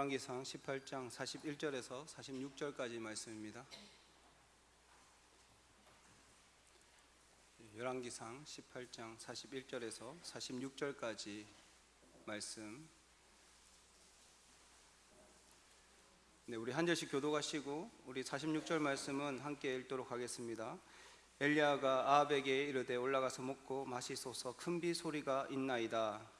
열왕기상 18장 41절에서 46절까지 말씀입니다. 열왕기상 18장 41절에서 46절까지 말씀. 네, 우리 한 절씩 교도가시고 우리 46절 말씀은 함께 읽도록 하겠습니다. 엘리야가 아합에게 이르되 올라가서 먹고 마시소서 큰 비 소리가 있나이다.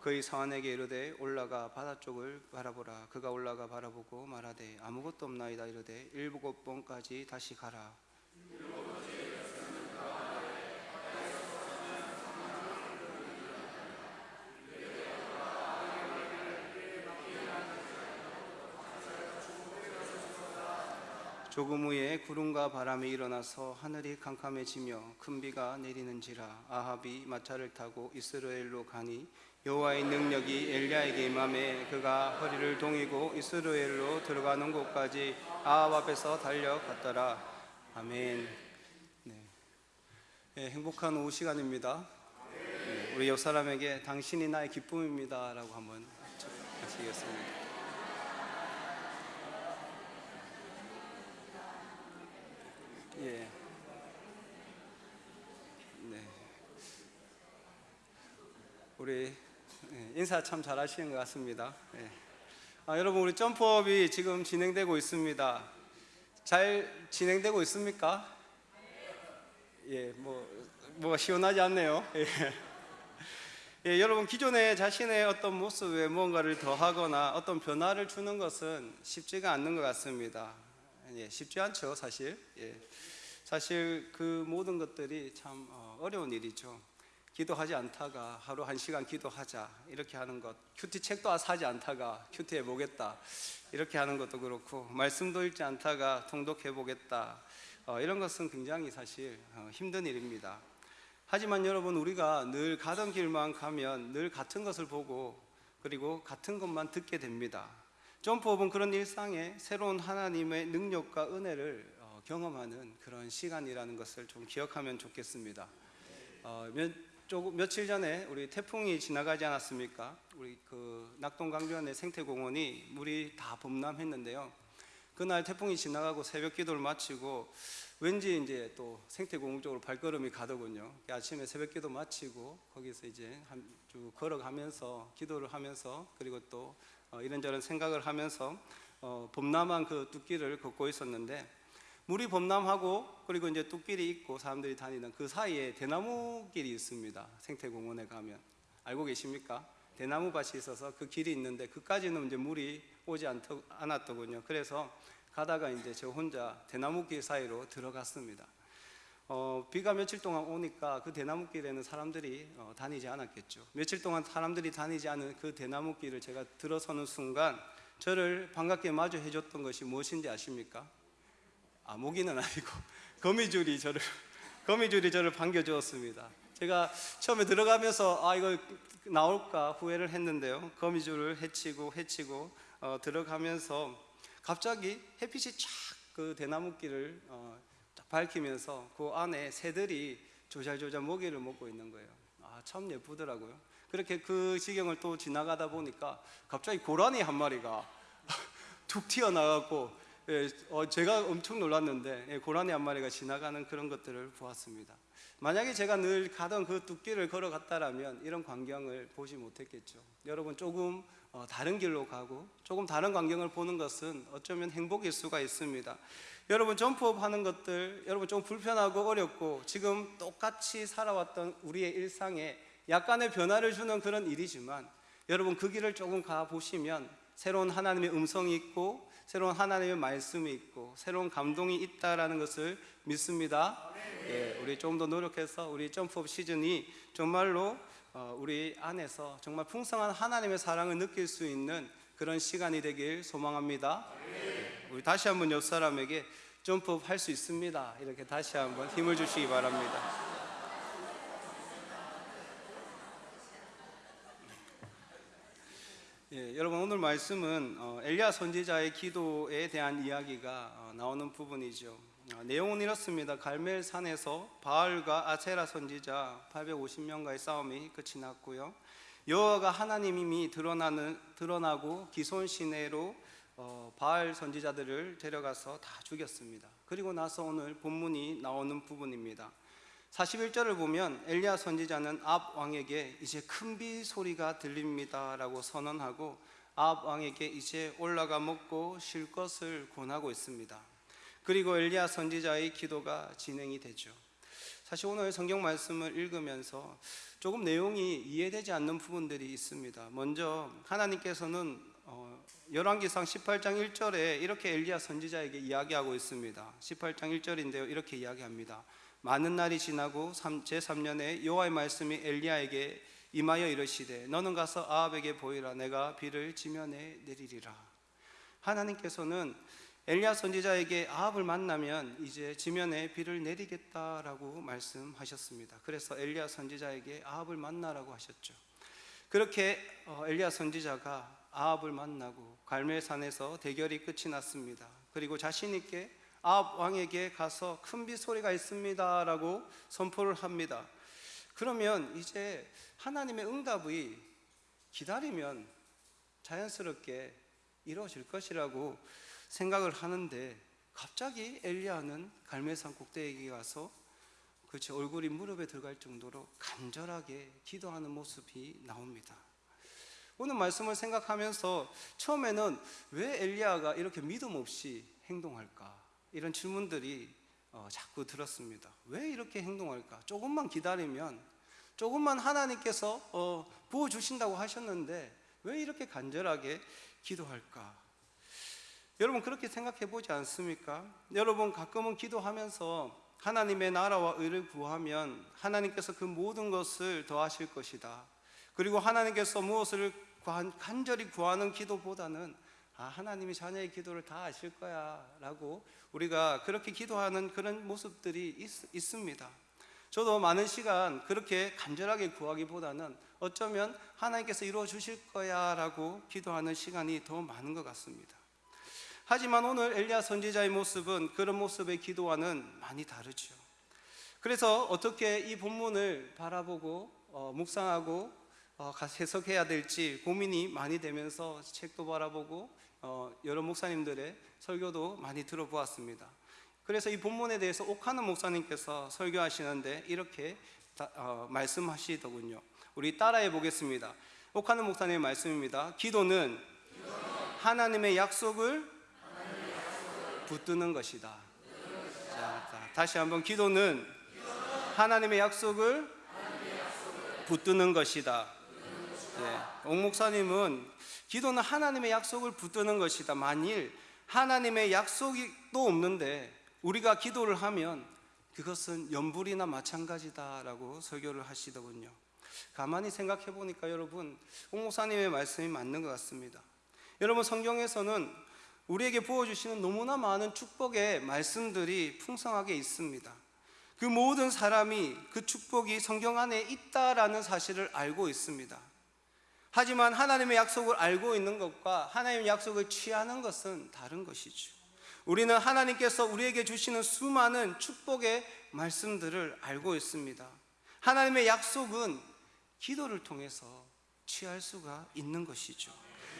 그의 사환에게 이르되 올라가 바다 쪽을 바라보라. 그가 올라가 바라보고 말하되 아무것도 없나이다 이르되 일곱 번까지 다시 가라 조금 후에 구름과 바람이 일어나서 하늘이 캄캄해지며 큰 비가 내리는지라 아합이 마차를 타고 이스라엘로 가니 여호와의 능력이 엘리야에게 임함에 그가 허리를 동이고 이스라엘로 들어가는 곳까지 아합 앞에서 달려갔더라. 아멘. 네. 네, 행복한 오후 시간입니다. 네, 우리 옆 사람에게 당신이 나의 기쁨입니다 라고 한번 하시겠습니다 예. 네. 우리 예, 인사 참 잘하시는 것 같습니다. 예. 아, 여러분 우리 점프업이 지금 진행되고 있습니다. 잘 진행되고 있습니까? 예, 뭐 뭐가 시원하지 않네요. 예. 예, 여러분 기존에 자신의 어떤 모습에 무언가를 더하거나 어떤 변화를 주는 것은 쉽지가 않는 것 같습니다. 예, 쉽지 않죠, 사실. 예. 사실 그 모든 것들이 참 어, 어려운 일이죠. 기도하지 않다가 하루 한 시간 기도하자 이렇게 하는 것, QT 책도 사지 않다가 QT 해 보겠다 이렇게 하는 것도 그렇고 말씀도 읽지 않다가 통독해 보겠다 어, 이런 것은 굉장히 사실 어, 힘든 일입니다. 하지만 여러분 우리가 늘 가던 길만 가면 늘 같은 것을 보고 그리고 같은 것만 듣게 됩니다. 점프업은 그런 일상에 새로운 하나님의 능력과 은혜를 어, 경험하는 그런 시간이라는 것을 좀 기억하면 좋겠습니다. 어, 몇, 조금, 며칠 전에 우리 태풍이 지나가지 않았습니까? 우리 그 낙동강변의 생태공원이 물이 다 범람했는데요. 그날 태풍이 지나가고 새벽 기도를 마치고 왠지 이제 또 생태공원 쪽으로 발걸음이 가더군요. 아침에 새벽 기도 마치고 거기서 이제 한 쭉 걸어가면서 기도를 하면서 그리고 또 어, 이런저런 생각을 하면서 어, 범람한 그 뚝길을 걷고 있었는데 물이 범람하고 그리고 이제 뚝길이 있고 사람들이 다니는 그 사이에 대나무 길이 있습니다. 생태공원에 가면 알고 계십니까? 대나무 밭이 있어서 그 길이 있는데 그까지는 이제 물이 오지 않더, 않았더군요. 그래서 가다가 이제 저 혼자 대나무 길 사이로 들어갔습니다. 어, 비가 며칠 동안 오니까 그 대나무 길에는 사람들이 어, 다니지 않았겠죠. 며칠 동안 사람들이 다니지 않은 그 대나무 길을 제가 들어서는 순간 저를 반갑게 마주해 줬던 것이 무엇인지 아십니까? 아, 모기는 아니고 거미줄이 저를 거미줄이 저를 반겨 주었습니다. 제가 처음에 들어가면서 아 이거 나올까 후회를 했는데요. 거미줄을 해치고 해치고 어, 들어가면서 갑자기 햇빛이 쫙그 대나무길을 어, 딱 밝히면서 그 안에 새들이 조잘조잘 모기를 먹고 있는 거예요. 아 참 예쁘더라고요. 그렇게 그 지경을 또 지나가다 보니까 갑자기 고라니 한 마리가 툭 튀어나왔고 예, 어, 제가 엄청 놀랐는데 예, 고라니 한 마리가 지나가는 그런 것들을 보았습니다. 만약에 제가 늘 가던 그 뚝길을 걸어갔다라면 이런 광경을 보지 못했겠죠. 여러분 조금 어, 다른 길로 가고 조금 다른 광경을 보는 것은 어쩌면 행복일 수가 있습니다. 여러분 점프업 하는 것들 여러분 좀 불편하고 어렵고 지금 똑같이 살아왔던 우리의 일상에 약간의 변화를 주는 그런 일이지만 여러분 그 길을 조금 가 보시면 새로운 하나님의 음성이 있고 새로운 하나님의 말씀이 있고 새로운 감동이 있다라는 것을 믿습니다. 예, 우리 좀 더 노력해서 우리 점프업 시즌이 정말로 어, 우리 안에서 정말 풍성한 하나님의 사랑을 느낄 수 있는 그런 시간이 되길 소망합니다. 예, 우리 다시 한번 옆 사람에게 점프업 할 수 있습니다. 이렇게 다시 한번 힘을 주시기 바랍니다. 예, 여러분 오늘 말씀은 어, 엘리야 선지자의 기도에 대한 이야기가 어, 나오는 부분이죠. 아, 내용은 이렇습니다. 갈멜 산에서 바알과 아세라 선지자 850명과의 싸움이 끝이 났고요. 여호와가 하나님임이 드러나는 드러나고 기손 시내로 어, 바알 선지자들을 데려가서 다 죽였습니다. 그리고 나서 오늘 본문이 나오는 부분입니다. 41절을 보면 엘리야 선지자는 압 왕에게 이제 큰 비 소리가 들립니다라고 선언하고 압 왕에게 이제 올라가 먹고 쉴 것을 권하고 있습니다. 그리고 엘리야 선지자의 기도가 진행이 되죠. 사실 오늘 성경 말씀을 읽으면서 조금 내용이 이해되지 않는 부분들이 있습니다. 먼저 하나님께서는 어, 열왕기상 18장 1절에 이렇게 엘리야 선지자에게 이야기하고 있습니다. 18장 1절인데요. 이렇게 이야기합니다. 많은 날이 지나고 제 3년에 여호와의 말씀이 엘리야에게 임하여 이르시되 너는 가서 아합에게 보이라 내가 비를 지면에 내리리라. 하나님께서는 엘리야 선지자에게 아합을 만나면 이제 지면에 비를 내리겠다라고 말씀하셨습니다. 그래서 엘리야 선지자에게 아합을 만나라고 하셨죠. 그렇게 어, 엘리야 선지자가 아합을 만나고 갈멜산에서 대결이 끝이 났습니다. 그리고 자신 있게 아합 왕에게 가서 큰 비 소리가 있습니다라고 선포를 합니다. 그러면 이제 하나님의 응답이 기다리면 자연스럽게 이루어질 것이라고 생각을 하는데 갑자기 엘리야는 갈멜산 꼭대기에 가서 그렇지 얼굴이 무릎에 들어갈 정도로 간절하게 기도하는 모습이 나옵니다. 오늘 말씀을 생각하면서 처음에는 왜 엘리야가 이렇게 믿음 없이 행동할까 이런 질문들이 어, 자꾸 들었습니다. 왜 이렇게 행동할까? 조금만 기다리면 조금만 하나님께서 어, 부어 주신다고 하셨는데 왜 이렇게 간절하게 기도할까? 여러분 그렇게 생각해 보지 않습니까? 여러분 가끔은 기도하면서 하나님의 나라와 의를 구하면 하나님께서 그 모든 것을 더하실 것이다. 그리고 하나님께서 무엇을 간절히 구하는 기도보다는 아, 하나님이 자녀의 기도를 다 아실 거야 라고 우리가 그렇게 기도하는 그런 모습들이 있, 습니다 저도 많은 시간 그렇게 간절하게 구하기보다는 어쩌면 하나님께서 이루어 주실 거야 라고 기도하는 시간이 더 많은 것 같습니다. 하지만 오늘 엘리야 선지자의 모습은 그런 모습의 기도와는 많이 다르죠. 그래서 어떻게 이 본문을 바라보고 어, 묵상하고 어, 해석해야 될지 고민이 많이 되면서 책도 바라보고 어, 여러 목사님들의 설교도 많이 들어보았습니다. 그래서 이 본문에 대해서 옥하는 목사님께서 설교하시는데 이렇게 다, 어, 말씀하시더군요. 우리 따라해 보겠습니다. 옥하는 목사님의 말씀입니다. 기도는 하나님의 약속을 붙드는 것이다. 자, 자, 다시 한번 기도는 하나님의 약속을 붙드는 것이다. 예, 옥 목사님은 기도는 하나님의 약속을 붙드는 것이다. 만일 하나님의 약속이 또 없는데 우리가 기도를 하면 그것은 연불이나 마찬가지다라고 설교를 하시더군요. 가만히 생각해 보니까 여러분, 옥 목사님의 말씀이 맞는 것 같습니다. 여러분 성경에서는 우리에게 부어주시는 너무나 많은 축복의 말씀들이 풍성하게 있습니다. 그 모든 사람이 그 축복이 성경 안에 있다라는 사실을 알고 있습니다. 하지만 하나님의 약속을 알고 있는 것과 하나님의 약속을 취하는 것은 다른 것이죠. 우리는 하나님께서 우리에게 주시는 수많은 축복의 말씀들을 알고 있습니다. 하나님의 약속은 기도를 통해서 취할 수가 있는 것이죠.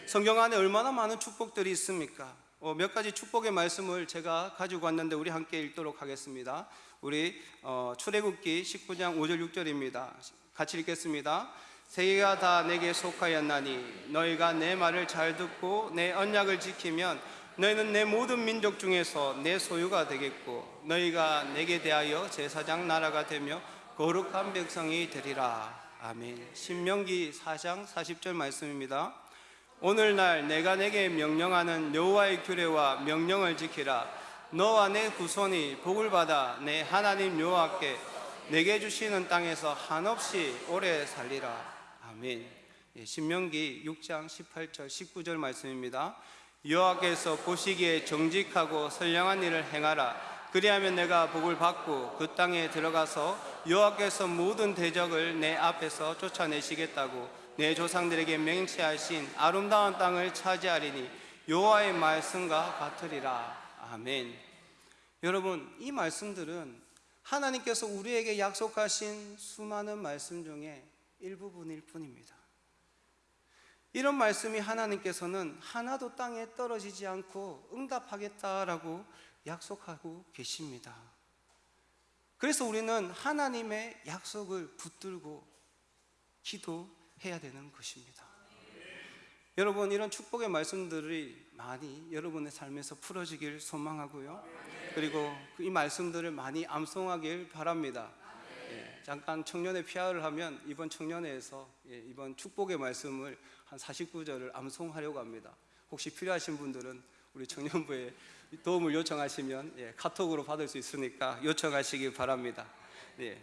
성경 안에 얼마나 많은 축복들이 있습니까? 어, 몇 가지 축복의 말씀을 제가 가지고 왔는데 우리 함께 읽도록 하겠습니다. 우리 어, 출애굽기 19장 5절 6절입니다. 같이 읽겠습니다. 세계가 다 내게 속하였나니 너희가 내 말을 잘 듣고 내 언약을 지키면 너희는 내 모든 민족 중에서 내 소유가 되겠고 너희가 내게 대하여 제사장 나라가 되며 거룩한 백성이 되리라. 아멘. 신명기 4장 40절 말씀입니다. 오늘날 내가 내게 명령하는 여호와의 규례와 명령을 지키라 너와 내 후손이 복을 받아 내 하나님 여호와께 내게 주시는 땅에서 한없이 오래 살리라 아멘 예, 신명기 6장 18절 19절 말씀입니다 여호와께서 보시기에 정직하고 선량한 일을 행하라 그리하면 내가 복을 받고 그 땅에 들어가서 여호와께서 모든 대적을 내 앞에서 쫓아내시겠다고 내 조상들에게 맹세하신 아름다운 땅을 차지하리니 여호와의 말씀과 같으리라. 아멘. 여러분, 이 말씀들은 하나님께서 우리에게 약속하신 수많은 말씀 중에 일부분일 뿐입니다. 이런 말씀이 하나님께서는 하나도 땅에 떨어지지 않고 응답하겠다라고 약속하고 계십니다. 그래서 우리는 하나님의 약속을 붙들고 기도해야 되는 것입니다. 여러분 이런 축복의 말씀들이 많이 여러분의 삶에서 풀어지길 소망하고요. 그리고 이 말씀들을 많이 암송하길 바랍니다. 예, 잠깐 청년회 피아를 하면 이번 청년회에서 예, 이번 축복의 말씀을 한 49절을 암송하려고 합니다. 혹시 필요하신 분들은 우리 청년부에 도움을 요청하시면 예, 카톡으로 받을 수 있으니까 요청하시기 바랍니다. 예.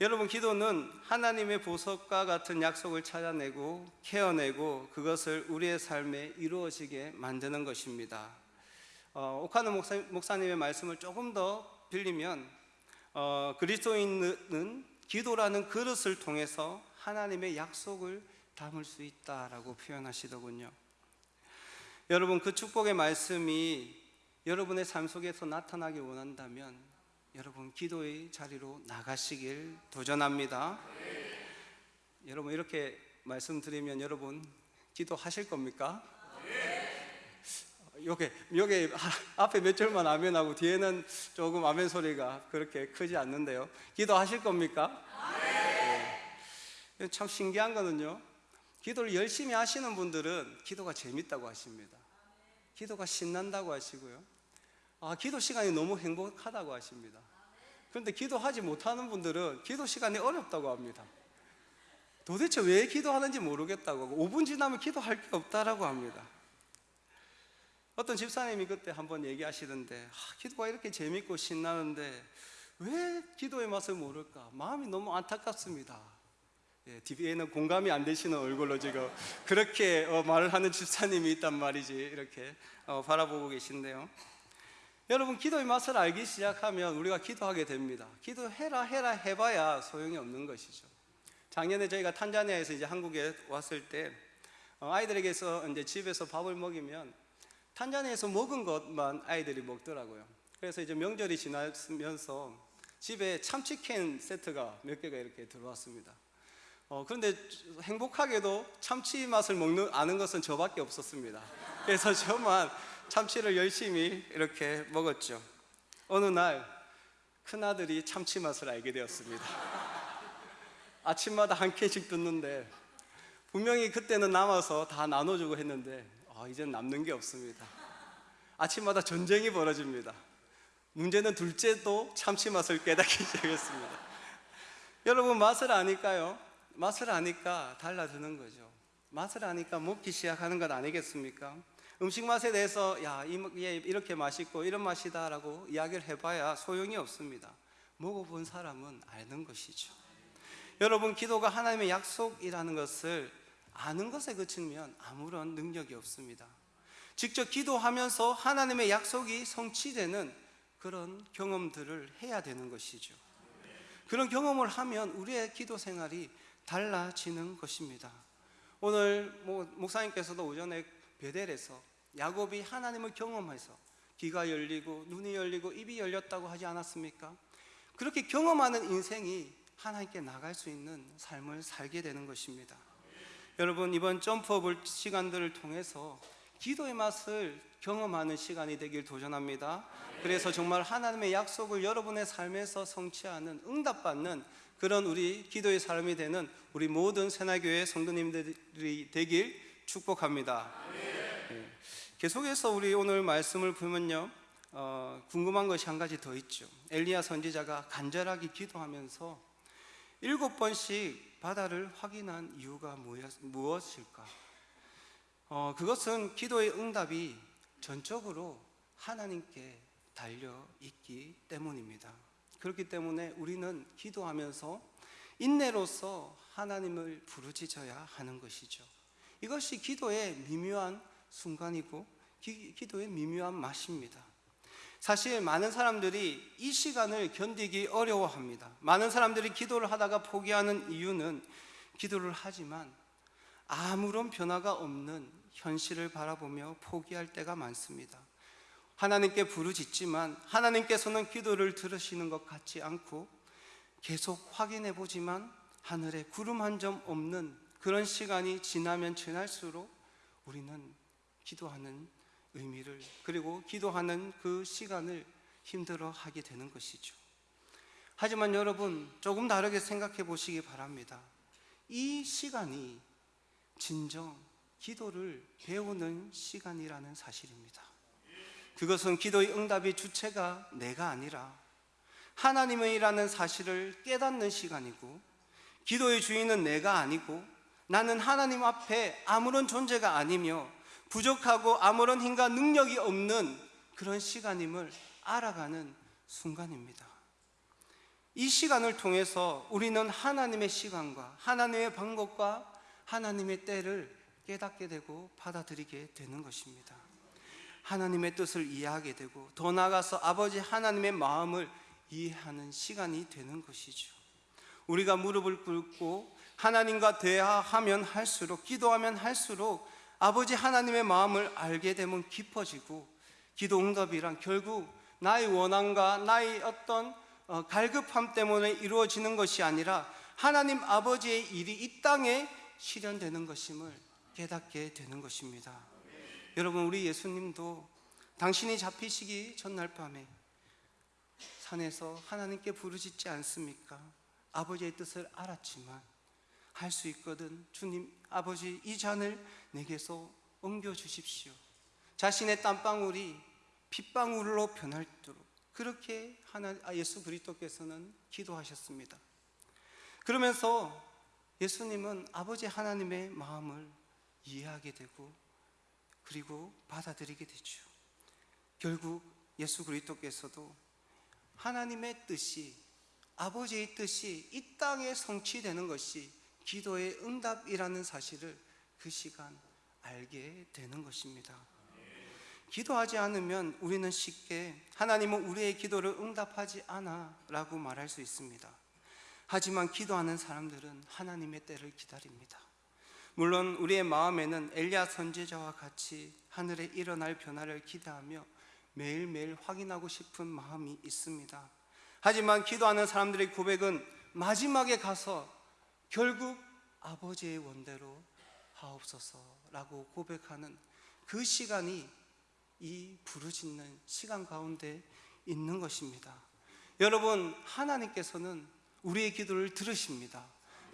여러분 기도는 하나님의 보석과 같은 약속을 찾아내고 캐어내고 그것을 우리의 삶에 이루어지게 만드는 것입니다. 어, 오카노 목사, 목사님의 말씀을 조금 더 빌리면 어, 그리스도인은 기도라는 그릇을 통해서 하나님의 약속을 담을 수 있다라고 표현하시더군요. 여러분 그 축복의 말씀이 여러분의 삶 속에서 나타나기 원한다면 여러분 기도의 자리로 나가시길 도전합니다. 여러분 이렇게 말씀드리면 여러분 기도하실 겁니까? 요게 요게 앞에 몇 절만 아멘하고 뒤에는 조금 아멘 소리가 그렇게 크지 않는데요. 기도하실 겁니까? 네. 참 신기한 거는요. 기도를 열심히 하시는 분들은 기도가 재밌다고 하십니다. 기도가 신난다고 하시고요. 아, 기도 시간이 너무 행복하다고 하십니다. 그런데 기도하지 못하는 분들은 기도 시간이 어렵다고 합니다. 도대체 왜 기도하는지 모르겠다고 하고 5분 지나면 기도할 게 없다라고 합니다. 어떤 집사님이 그때 한번 얘기하시던데 아, 기도가 이렇게 재밌고 신나는데 왜 기도의 맛을 모를까? 마음이 너무 안타깝습니다. 예, 뒤에는 공감이 안 되시는 얼굴로 지금 그렇게 어, 말을 하는 집사님이 있단 말이지 이렇게 어, 바라보고 계신데요. 여러분 기도의 맛을 알기 시작하면 우리가 기도하게 됩니다. 기도해라 해라 해봐야 소용이 없는 것이죠. 작년에 저희가 탄자니아에서 이제 한국에 왔을 때 어, 아이들에게서 이제 집에서 밥을 먹이면 탄자니아에서 먹은 것만 아이들이 먹더라고요. 그래서 이제 명절이 지나면서 집에 참치캔 세트가 몇 개가 이렇게 들어왔습니다. 어, 그런데 행복하게도 참치 맛을 먹는 아는 것은 저밖에 없었습니다. 그래서 저만 참치를 열심히 이렇게 먹었죠. 어느 날 큰아들이 참치 맛을 알게 되었습니다. 아침마다 한 캔씩 듣는데 분명히 그때는 남아서 다 나눠주고 했는데 아, 이제는 남는 게 없습니다. 아침마다 전쟁이 벌어집니다. 문제는 둘째도 참치 맛을 깨닫기 시작했습니다. 여러분 맛을 아니까요. 맛을 아니까 달라지는 거죠. 맛을 아니까 먹기 시작하는 것 아니겠습니까? 음식 맛에 대해서 야, 이렇게 맛있고 이런 맛이다라고 이야기를 해봐야 소용이 없습니다. 먹어본 사람은 아는 것이죠. 여러분, 기도가 하나님의 약속이라는 것을 아는 것에 그치면 아무런 능력이 없습니다. 직접 기도하면서 하나님의 약속이 성취되는 그런 경험들을 해야 되는 것이죠. 그런 경험을 하면 우리의 기도 생활이 달라지는 것입니다. 오늘 뭐 목사님께서도 오전에 베델에서 야곱이 하나님을 경험해서 귀가 열리고 눈이 열리고 입이 열렸다고 하지 않았습니까? 그렇게 경험하는 인생이 하나님께 나갈 수 있는 삶을 살게 되는 것입니다. 여러분 이번 점프업을 시간들을 통해서 기도의 맛을 경험하는 시간이 되길 도전합니다. 그래서 정말 하나님의 약속을 여러분의 삶에서 성취하는 응답받는 그런 우리 기도의 삶이 되는 우리 모든 새나교회 성도님들이 되길 축복합니다. 네. 계속해서 우리 오늘 말씀을 보면요, 어, 궁금한 것이 한 가지 더 있죠. 엘리야 선지자가 간절하게 기도하면서 일곱 번씩 바다를 확인한 이유가 무엇일까? 어, 그것은 기도의 응답이 전적으로 하나님께 달려 있기 때문입니다. 그렇기 때문에 우리는 기도하면서 인내로서 하나님을 부르짖어야 하는 것이죠. 이것이 기도의 미묘한 순간이고 기, 기도의 미묘한 맛입니다. 사실 많은 사람들이 이 시간을 견디기 어려워합니다. 많은 사람들이 기도를 하다가 포기하는 이유는 기도를 하지만 아무런 변화가 없는 현실을 바라보며 포기할 때가 많습니다. 하나님께 부르짖지만 하나님께서는 기도를 들으시는 것 같지 않고 계속 확인해 보지만 하늘에 구름 한 점 없는 그런 시간이 지나면 지날수록 우리는 기도하는 의미를 그리고 기도하는 그 시간을 힘들어 하게 되는 것이죠. 하지만 여러분 조금 다르게 생각해 보시기 바랍니다. 이 시간이 진정 기도를 배우는 시간이라는 사실입니다. 그것은 기도의 응답의 주체가 내가 아니라 하나님의라는 사실을 깨닫는 시간이고 기도의 주인은 내가 아니고 나는 하나님 앞에 아무런 존재가 아니며 부족하고 아무런 힘과 능력이 없는 그런 시간임을 알아가는 순간입니다. 이 시간을 통해서 우리는 하나님의 시간과 하나님의 방법과 하나님의 때를 깨닫게 되고 받아들이게 되는 것입니다. 하나님의 뜻을 이해하게 되고 더 나아가서 아버지 하나님의 마음을 이해하는 시간이 되는 것이죠. 우리가 무릎을 꿇고 하나님과 대화하면 할수록 기도하면 할수록 아버지 하나님의 마음을 알게 되면 깊어지고 기도 응답이란 결국 나의 원함과 나의 어떤 어, 갈급함 때문에 이루어지는 것이 아니라 하나님 아버지의 일이 이 땅에 실현되는 것임을 깨닫게 되는 것입니다. 여러분 우리 예수님도 당신이 잡히시기 전날 밤에 산에서 하나님께 부르짖지 않습니까? 아버지의 뜻을 알았지만 할 수 있거든 주님 아버지 이 잔을 내게서 옮겨 주십시오. 자신의 땀방울이 핏방울로 변할도록 그렇게 하나 아, 예수 그리스도께서는 기도하셨습니다. 그러면서 예수님은 아버지 하나님의 마음을 이해하게 되고 그리고 받아들이게 되죠. 결국 예수 그리스도께서도 하나님의 뜻이 아버지의 뜻이 이 땅에 성취되는 것이 기도의 응답이라는 사실을 그 시간 알게 되는 것입니다. 기도하지 않으면 우리는 쉽게 하나님은 우리의 기도를 응답하지 않아 라고 말할 수 있습니다. 하지만 기도하는 사람들은 하나님의 때를 기다립니다. 물론 우리의 마음에는 엘리야 선지자와 같이 하늘에 일어날 변화를 기대하며 매일매일 확인하고 싶은 마음이 있습니다. 하지만 기도하는 사람들의 고백은 마지막에 가서 결국 아버지의 원대로 하옵소서라고 고백하는 그 시간이 이 부르짖는 시간 가운데 있는 것입니다. 여러분, 하나님께서는 우리의 기도를 들으십니다.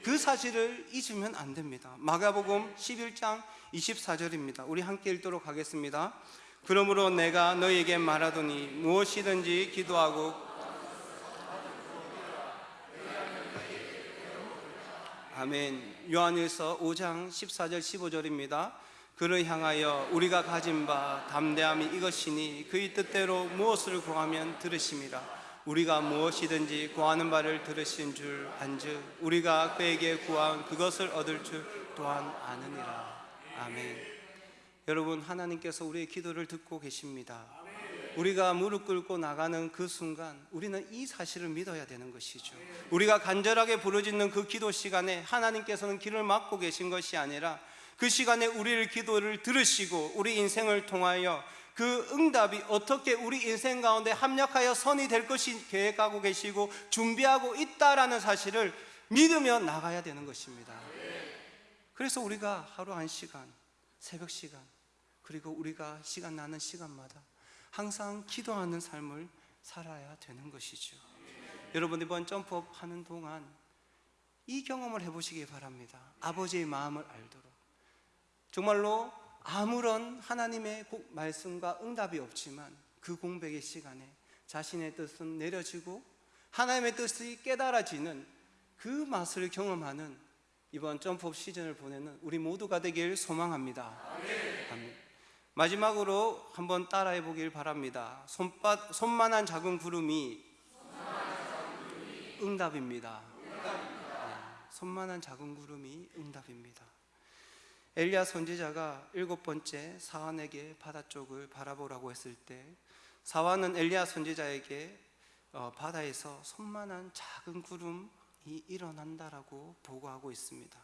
그 사실을 잊으면 안 됩니다. 마가복음 11장 24절입니다. 우리 함께 읽도록 하겠습니다. 그러므로 내가 너에게 말하더니 무엇이든지 기도하고 아멘. 요한일서 5장 14절 15절입니다. 그를 향하여 우리가 가진 바 담대함이 이것이니 그의 뜻대로 무엇을 구하면 들으심이라. 우리가 무엇이든지 구하는 바를 들으신 줄 안즉 우리가 그에게 구한 그것을 얻을 줄 또한 아느니라. 아멘. 여러분 하나님께서 우리의 기도를 듣고 계십니다. 우리가 무릎 꿇고 나가는 그 순간 우리는 이 사실을 믿어야 되는 것이죠. 우리가 간절하게 부르짖는 그 기도 시간에 하나님께서는 길을 막고 계신 것이 아니라 그 시간에 우리를 기도를 들으시고 우리 인생을 통하여 그 응답이 어떻게 우리 인생 가운데 합력하여 선이 될 것이 계획하고 계시고 준비하고 있다라는 사실을 믿으며 나가야 되는 것입니다. 그래서 우리가 하루 한 시간, 새벽 시간, 그리고 우리가 시간 나는 시간마다 항상 기도하는 삶을 살아야 되는 것이죠. 여러분 이번 점프업 하는 동안 이 경험을 해보시기 바랍니다. 아버지의 마음을 알도록 정말로 아무런 하나님의 말씀과 응답이 없지만 그 공백의 시간에 자신의 뜻은 내려지고 하나님의 뜻이 깨달아지는 그 맛을 경험하는 이번 점프업 시즌을 보내는 우리 모두가 되길 소망합니다. 아멘. 마지막으로 한번 따라해 보길 바랍니다. 손바, 손만한 작은 구름이 응답입니다. 네, 손만한 작은 구름이 응답입니다. 엘리야 선지자가 일곱 번째 사환에게 바다 쪽을 바라보라고 했을 때 사환은 엘리야 선지자에게 어, 바다에서 손만한 작은 구름이 일어난다라고 보고하고 있습니다.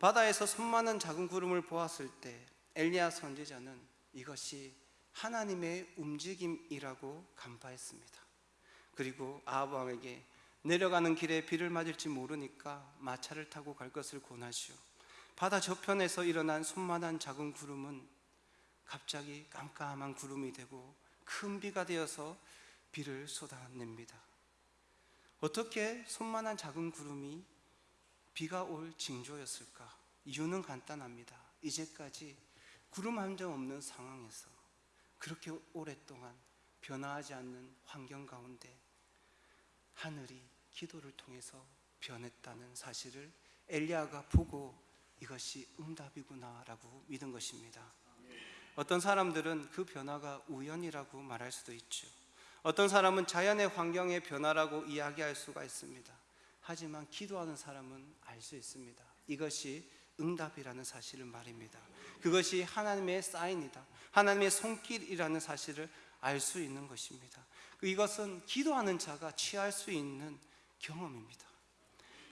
바다에서 손만한 작은 구름을 보았을 때 엘리야 선지자는 이것이 하나님의 움직임이라고 간파했습니다. 그리고 아합 왕에게 내려가는 길에 비를 맞을지 모르니까 마차를 타고 갈 것을 권하시오. 바다 저편에서 일어난 손만한 작은 구름은 갑자기 깜깜한 구름이 되고 큰 비가 되어서 비를 쏟아냅니다. 어떻게 손만한 작은 구름이 비가 올 징조였을까? 이유는 간단합니다. 이제까지 구름 한 점 없는 상황에서 그렇게 오랫동안 변화하지 않는 환경 가운데 하늘이 기도를 통해서 변했다는 사실을 엘리야가 보고 이것이 응답이구나라고 믿은 것입니다. 어떤 사람들은 그 변화가 우연이라고 말할 수도 있죠. 어떤 사람은 자연의 환경의 변화라고 이야기할 수가 있습니다. 하지만 기도하는 사람은 알 수 있습니다. 이것이 응답이라는 사실을 말입니다. 그것이 하나님의 사인이다. 하나님의 손길이라는 사실을 알 수 있는 것입니다. 이것은 기도하는 자가 취할 수 있는 경험입니다.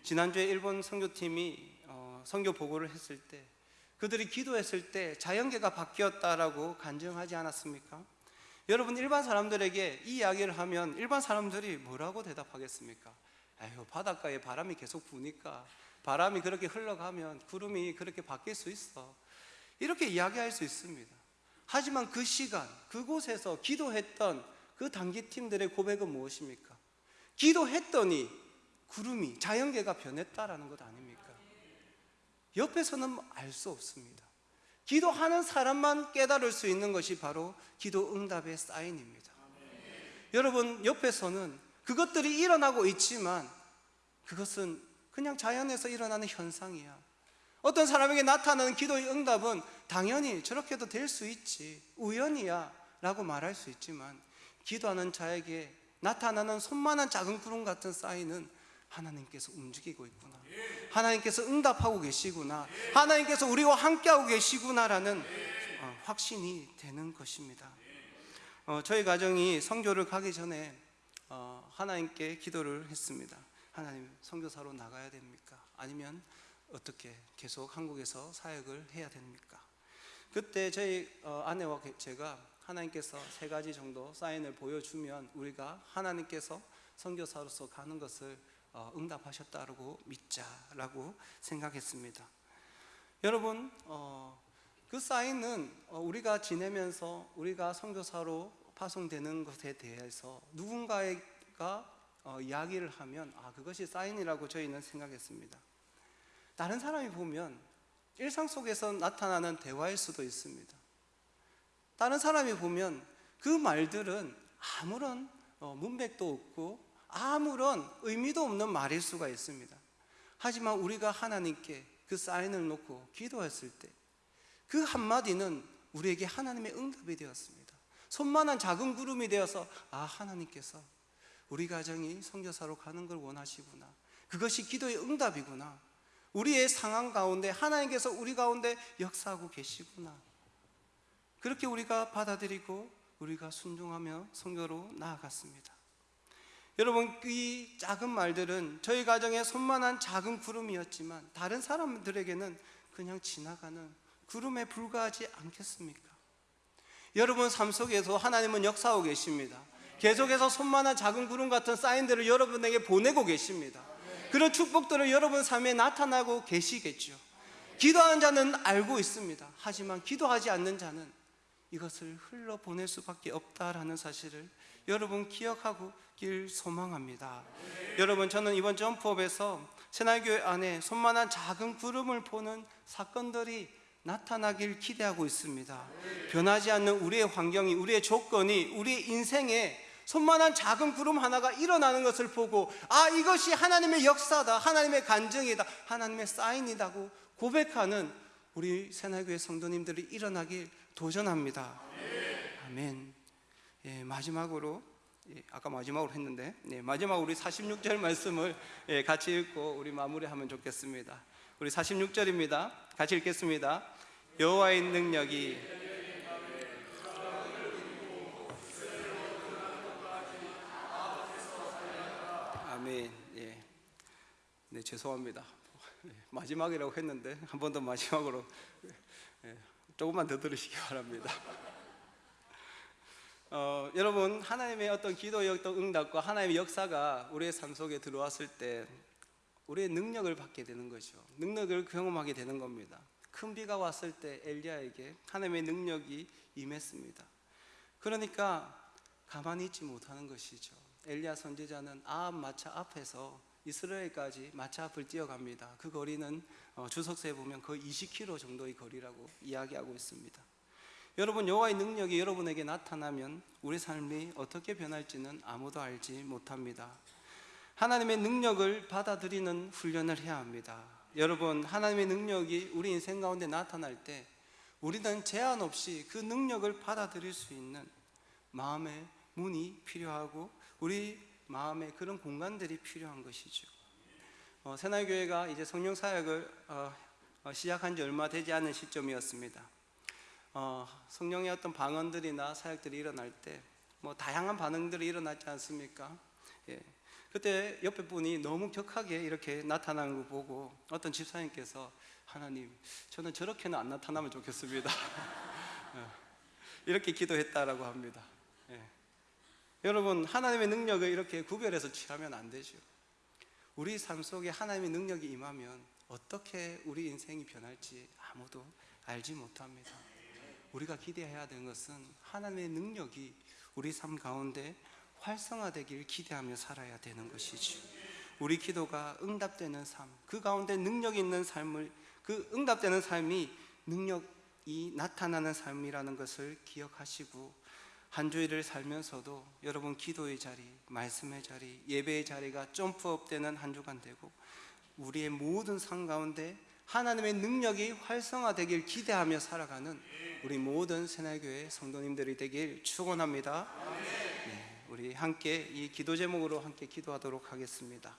지난주에 일본 선교팀이 어, 선교 보고를 했을 때 그들이 기도했을 때 자연계가 바뀌었다라고 간증하지 않았습니까? 여러분 일반 사람들에게 이 이야기를 하면 일반 사람들이 뭐라고 대답하겠습니까? 아유 바닷가에 바람이 계속 부니까 바람이 그렇게 흘러가면 구름이 그렇게 바뀔 수 있어 이렇게 이야기할 수 있습니다 하지만 그 시간 그곳에서 기도했던 그 단기팀들의 고백은 무엇입니까? 기도했더니 구름이 자연계가 변했다라는 것 아닙니까? 옆에서는 알 수 없습니다. 기도하는 사람만 깨달을 수 있는 것이 바로 기도 응답의 사인입니다. 여러분, 옆에서는 그것들이 일어나고 있지만 그것은 그냥 자연에서 일어나는 현상이야. 어떤 사람에게 나타나는 기도의 응답은 당연히 저렇게도 될 수 있지. 우연이야. 라고 말할 수 있지만 기도하는 자에게 나타나는 손만한 작은 구름 같은 사인은 하나님께서 움직이고 있구나. 하나님께서 응답하고 계시구나. 하나님께서 우리와 함께하고 계시구나라는 어, 확신이 되는 것입니다. 어, 저희 가정이 성교를 가기 전에 어, 하나님께 기도를 했습니다. 하나님 성교사로 나가야 됩니까? 아니면 어떻게 계속 한국에서 사역을 해야 됩니까? 그때 저희 어, 아내와 제가 하나님께서 세 가지 정도 사인을 보여주면 우리가 하나님께서 선교사로서 가는 것을 어, 응답하셨다고 믿자라고 생각했습니다. 여러분, 어, 그 사인은 어, 우리가 지내면서 우리가 선교사로 파송되는 것에 대해서 누군가가 이야기를 하면 아 그것이 사인이라고 저희는 생각했습니다. 다른 사람이 보면 일상 속에서 나타나는 대화일 수도 있습니다. 다른 사람이 보면 그 말들은 아무런 문맥도 없고 아무런 의미도 없는 말일 수가 있습니다. 하지만 우리가 하나님께 그 사인을 놓고 기도했을 때 그 한마디는 우리에게 하나님의 응답이 되었습니다. 손만한 작은 구름이 되어서 아 하나님께서 우리 가정이 선교사로 가는 걸 원하시구나. 그것이 기도의 응답이구나. 우리의 상황 가운데 하나님께서 우리 가운데 역사하고 계시구나. 그렇게 우리가 받아들이고 우리가 순종하며 선교로 나아갔습니다. 여러분 이 작은 말들은 저희 가정의 손만한 작은 구름이었지만 다른 사람들에게는 그냥 지나가는 구름에 불과하지 않겠습니까? 여러분 삶 속에서 하나님은 역사하고 계십니다. 계속해서 손만한 작은 구름 같은 사인들을 여러분에게 보내고 계십니다. 그런 축복들을 여러분 삶에 나타나고 계시겠죠. 기도하는 자는 알고 있습니다. 하지만 기도하지 않는 자는 이것을 흘러 보낼 수밖에 없다라는 사실을 여러분 기억하길 소망합니다. 여러분 저는 이번 점프업에서 새날교회 안에 손만한 작은 구름을 보는 사건들이 나타나길 기대하고 있습니다. 변하지 않는 우리의 환경이, 우리의 조건이, 우리의 인생에 손만한 작은 구름 하나가 일어나는 것을 보고 아 이것이 하나님의 역사다, 하나님의 간증이다, 하나님의 사인이다고 고백하는 우리 새날교회 성도님들이 일어나길 도전합니다. 아멘. 예, 마지막으로 예, 아까 마지막으로 했는데 네, 마지막 우리 46절 말씀을 예, 같이 읽고 우리 마무리하면 좋겠습니다. 우리 46절입니다. 같이 읽겠습니다. 여호와의 능력이 아멘. 예. 네, 죄송합니다. 마지막이라고 했는데 한 번 더 마지막으로 예, 조금만 더 들으시기 바랍니다. 어, 여러분 하나님의 어떤 기도의 어떤 응답과 하나님의 역사가 우리의 삶 속에 들어왔을 때 우리의 능력을 받게 되는 거죠. 능력을 경험하게 되는 겁니다. 큰 비가 왔을 때 엘리야에게 하나님의 능력이 임했습니다. 그러니까 가만히 있지 못하는 것이죠. 엘리야 선지자는 아합 마차 앞에서 이스라엘까지 마차 앞을 뛰어갑니다. 그 거리는 어, 주석서에 보면 거의 20km 정도의 거리라고 이야기하고 있습니다. 여러분 여호와의 능력이 여러분에게 나타나면 우리 삶이 어떻게 변할지는 아무도 알지 못합니다. 하나님의 능력을 받아들이는 훈련을 해야 합니다. 여러분 하나님의 능력이 우리 인생 가운데 나타날 때 우리는 제한 없이 그 능력을 받아들일 수 있는 마음의 문이 필요하고 우리 마음에 그런 공간들이 필요한 것이죠. 어, 새날교회가 이제 성령 사역을 어, 어, 시작한 지 얼마 되지 않은 시점이었습니다. 어, 성령의 어떤 방언들이나 사역들이 일어날 때 뭐 다양한 반응들이 일어나지 않습니까? 예. 그때 옆에 분이 너무 격하게 이렇게 나타나는 거 보고 어떤 집사님께서 하나님 저는 저렇게는 안 나타나면 좋겠습니다. 어, 이렇게 기도했다라고 합니다. 예. 여러분 하나님의 능력을 이렇게 구별해서 취하면 안 되죠. 우리 삶 속에 하나님의 능력이 임하면 어떻게 우리 인생이 변할지 아무도 알지 못합니다. 우리가 기대해야 되는 것은 하나님의 능력이 우리 삶 가운데 활성화되길 기대하며 살아야 되는 것이죠. 우리 기도가 응답되는 삶, 그 가운데 능력 있는 삶을 그 응답되는 삶이 능력이 나타나는 삶이라는 것을 기억하시고 한 주일을 살면서도 여러분 기도의 자리, 말씀의 자리, 예배의 자리가 점프업 되는 한 주간 되고 우리의 모든 삶 가운데 하나님의 능력이 활성화되길 기대하며 살아가는 우리 모든 새날교회 성도님들이 되길 축원합니다. 네, 우리 함께 이 기도 제목으로 함께 기도하도록 하겠습니다.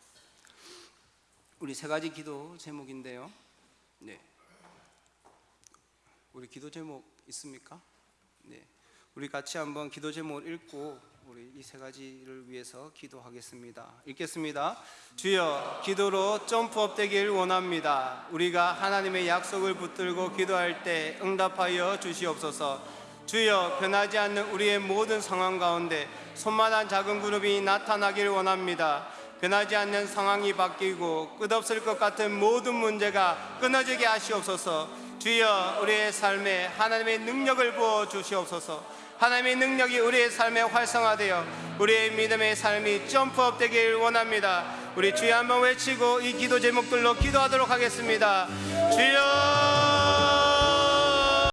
우리 세 가지 기도 제목인데요. 네. 우리 기도 제목 있습니까? 네. 우리 같이 한번 기도 제목을 읽고 우리 이 세 가지를 위해서 기도하겠습니다. 읽겠습니다. 주여, 기도로 점프업 되길 원합니다. 우리가 하나님의 약속을 붙들고 기도할 때 응답하여 주시옵소서. 주여, 변하지 않는 우리의 모든 상황 가운데 손만한 작은 그룹이 나타나길 원합니다. 변하지 않는 상황이 바뀌고 끝없을 것 같은 모든 문제가 끊어지게 하시옵소서. 주여, 우리의 삶에 하나님의 능력을 부어 주시옵소서. 하나님의 능력이 우리의 삶에 활성화되어 우리의 믿음의 삶이 점프업 되길 원합니다. 우리 주여 한번 외치고 이 기도 제목들로 기도하도록 하겠습니다. 주여